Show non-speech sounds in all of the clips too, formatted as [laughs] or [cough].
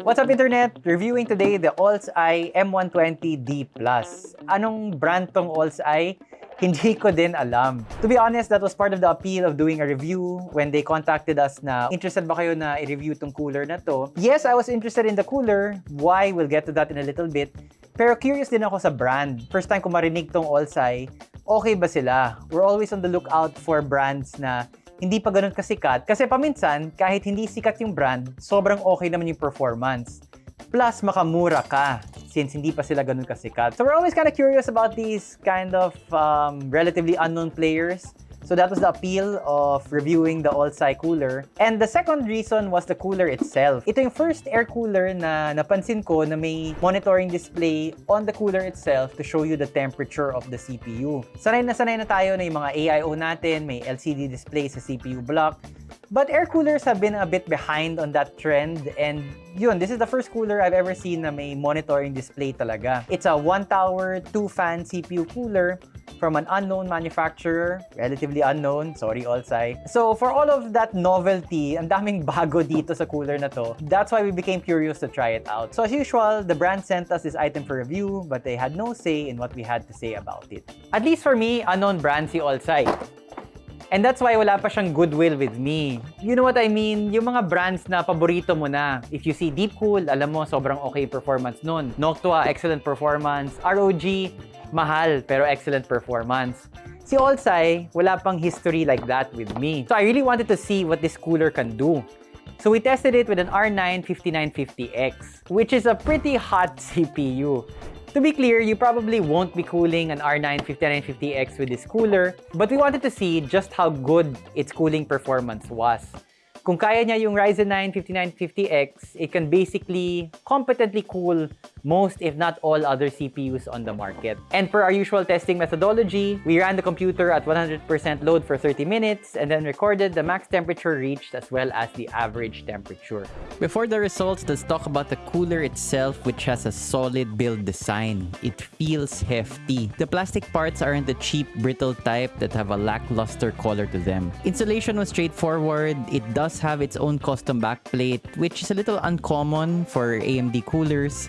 What's up internet? Reviewing today the Alls-i M120D+. Anong brand tong Alls-i? Hindi ko din alam. To be honest, that was part of the appeal of doing a review when they contacted us na interested ba kayo na i-review tong cooler na to. Yes, I was interested in the cooler. Why? We'll get to that in a little bit. Pero curious din ako sa brand. First time ko marinig tong Alls-i, okay ba sila? We're always on the lookout for brands na hindi pa ganun kasikat. Kasi paminsan, kahit hindi sikat yung brand, sobrang okay naman yung performance. Plus, makamura ka since hindi pa sila ganun kasikat. So we're always kind of curious about these kind of um, relatively unknown players. So that was the appeal of reviewing the Alls-i cooler. And the second reason was the cooler itself. Ito yung first air cooler na napansin ko na may monitoring display on the cooler itself to show you the temperature of the CPU. Sanay na sanay na tayo na yung mga AIO natin, may LCD display sa CPU block. But air coolers have been a bit behind on that trend and yun, this is the first cooler I've ever seen na may monitoring display talaga. It's a one tower, two fan CPU cooler from an unknown manufacturer, relatively unknown, sorry Alls-i. So for all of that novelty, ang daming [laughs] bago dito sa cooler na to, that's why we became curious to try it out. So as usual, the brand sent us this item for review, but they had no say in what we had to say about it. At least for me, unknown brand si Alls-i. And that's why wala pa siyang goodwill with me. You know what I mean? Yung mga brands na paborito mo na. If you see Deepcool, alam mo sobrang okay performance nun. Noctua, excellent performance. ROG, mahal pero excellent performance. Si Alls-i, wala pang history like that with me. So I really wanted to see what this cooler can do. So we tested it with an R9 5950X, which is a pretty hot [laughs] CPU. To be clear, you probably won't be cooling an R9 5950X with this cooler, but we wanted to see just how good its cooling performance was. Kung kaya niya yung Ryzen 9 5950X, it can basically competently cool most if not all other CPUs on the market. And per our usual testing methodology, we ran the computer at 100% load for 30 minutes and then recorded the max temperature reached as well as the average temperature. Before the results, let's talk about the cooler itself which has a solid build design. It feels hefty. The plastic parts aren't the cheap brittle type that have a lackluster color to them. Installation was straightforward. It does have its own custom backplate which is a little uncommon for AMD coolers.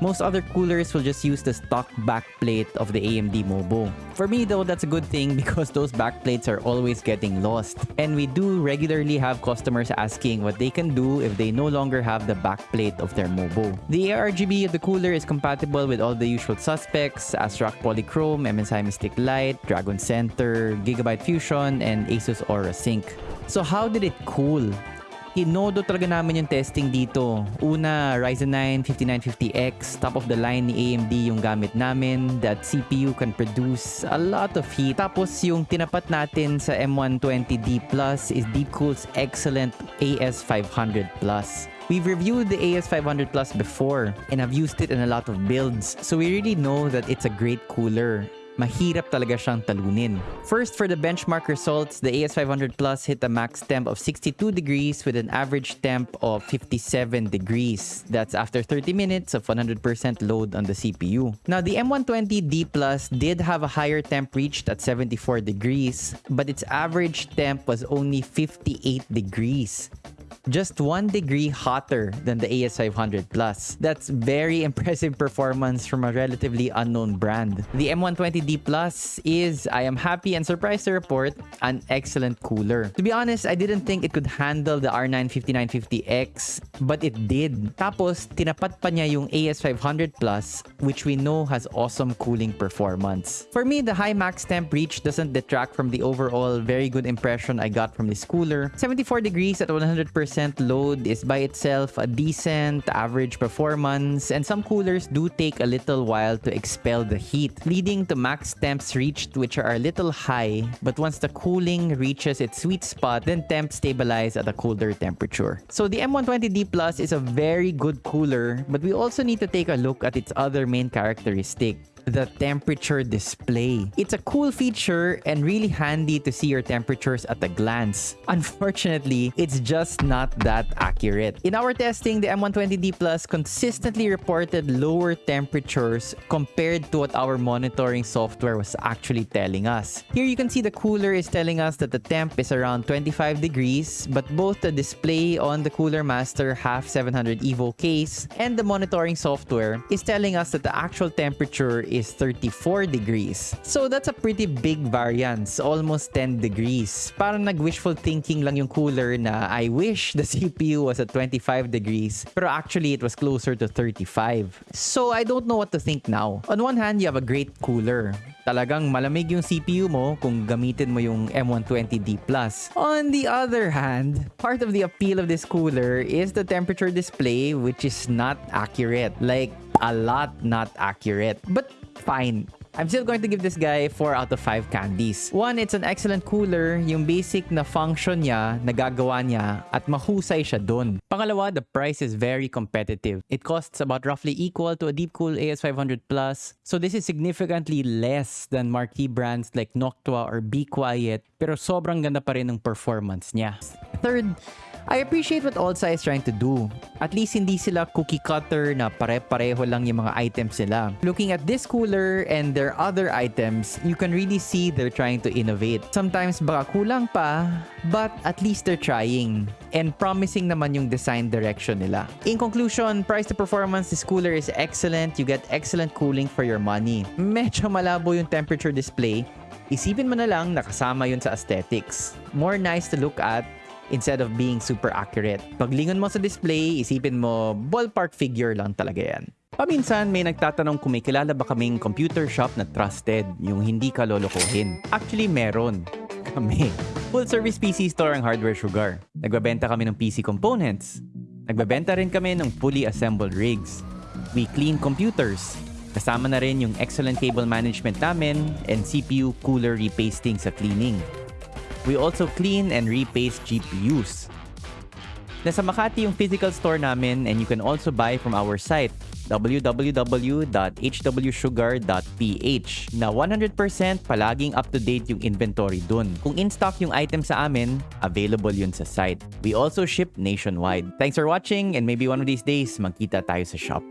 Most other coolers will just use the stock backplate of the AMD Mobo. For me though, that's a good thing [laughs] because those backplates are always getting lost. And we do regularly have customers asking what they can do if they no longer have the backplate of their Mobo. The ARGB of the cooler is compatible with all the usual suspects, ASRock Polychrome, MSI Mystic Light, Dragon Center, Gigabyte Fusion, and Asus Aura Sync. So how did it cool? Inodo talaga namin yung testing dito. Una, Ryzen 9 5950X, top of the line ni AMD yung gamit namin. That CPU can produce a lot of heat. Tapos yung tinapat natin sa M120D Plus is Deepcool's excellent AS500 Plus. We've reviewed the AS500 Plus before and I've used it in a lot of builds. So we really know that it's a great cooler mahirap talaga siyang talunin. First, for the benchmark results, the AS500 Plus hit a max temp of 62 degrees with an average temp of 57 degrees. That's after 30 minutes of 100% load on the CPU. Now, the M120D Plus did have a higher temp reached at 74 degrees, but its average temp was only 58 degrees just one degree hotter than the AS500 Plus. That's very impressive performance from a relatively unknown brand. The M120D Plus is, I am happy and surprised to report, an excellent cooler. To be honest, I didn't think it could handle the R9 5950X, but it did. Tapos, tinapat pa niya yung AS500 Plus, which we know has awesome cooling performance. For me, the high max temp reach doesn't detract from the overall very good impression I got from this cooler. 74 degrees at 100% load is by itself a decent average performance and some coolers do take a little while to expel the heat, leading to max temps reached which are a little high but once the cooling reaches its sweet spot then temps stabilize at a colder temperature. So the M120D Plus is a very good cooler but we also need to take a look at its other main characteristic the temperature display. It's a cool feature and really handy to see your temperatures at a glance. [laughs] Unfortunately, it's just not that accurate. In our testing, the M120D Plus consistently reported lower temperatures compared to what our monitoring software was actually telling us. Here you can see the cooler is telling us that the temp is around 25 degrees, but both the display on the Cooler Master half 700 Evo case and the monitoring software is telling us that the actual temperature is 34 degrees. So that's a pretty big variance, almost 10 degrees. Parang nag-wishful thinking lang yung cooler na I wish the [laughs] CPU was at 25 degrees, pero actually it was closer to 35. So I don't know what to think now. On one hand, you have a great cooler. Talagang malamig yung CPU mo kung gamitin mo yung M120D+. On the other hand, part of the appeal of this cooler is the temperature display which is not accurate. Like, a lot not accurate. But fine. I'm still going to give this guy 4 out of 5 candies. One, it's an excellent cooler. Yung basic na function niya, nagagawa niya, at mahusay siya dun. Pangalawa, the price is very competitive. It costs about roughly equal to a Deepcool AS500 Plus. So this is significantly less than marquee brands like Noctua or Be Quiet, pero sobrang ganda pa rin ng performance niya. Third, I appreciate what Olsa is trying to do. At least hindi sila cookie cutter na pare-pareho lang yung mga items nila. Looking at this cooler and their other items, you can really see they're trying to innovate. Sometimes baka kulang pa, but at least they're trying. And promising naman yung design direction nila. In conclusion, price to performance, this cooler is excellent. You get excellent cooling for your money. Medyo malabo yung temperature display. Isipin mo na lang nakasama yun sa aesthetics. More nice to look at instead of being super accurate. Paglingon mo sa display, isipin mo ballpark figure lang talaga yan. Paminsan may nagtatanong kung may kilala ba kaming computer shop na trusted, yung hindi ka lolokohin. Actually, meron. [laughs] Kami. Full service PC store ang Hardware Sugar. Nagbabenta kami ng PC components. Nagbabenta rin kami ng fully assembled rigs. We clean computers. Kasama na rin yung excellent cable management namin and CPU cooler repasting sa cleaning. We also clean and repaste GPUs. Nasa Makati yung physical store namin and you can also buy from our site www.hwsugar.ph na 100% palaging up-to-date yung inventory dun. Kung in-stock yung item sa amin, available yun sa site. We also ship nationwide. Thanks for watching and maybe one of these days magkita tayo sa shop.